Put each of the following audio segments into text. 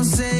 don't say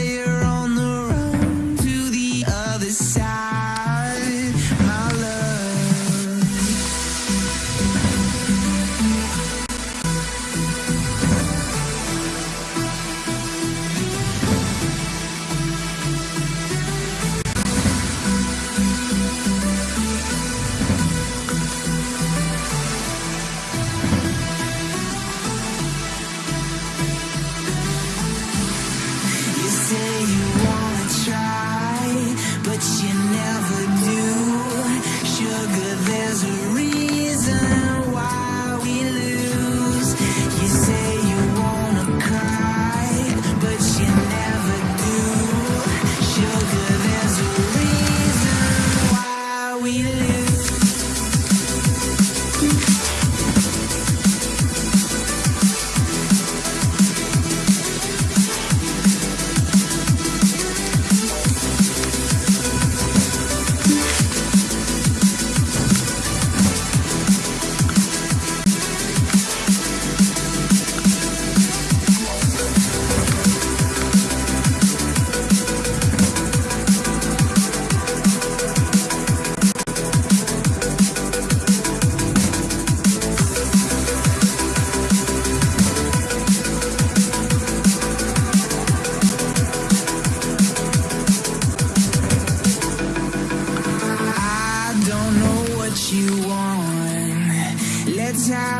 down.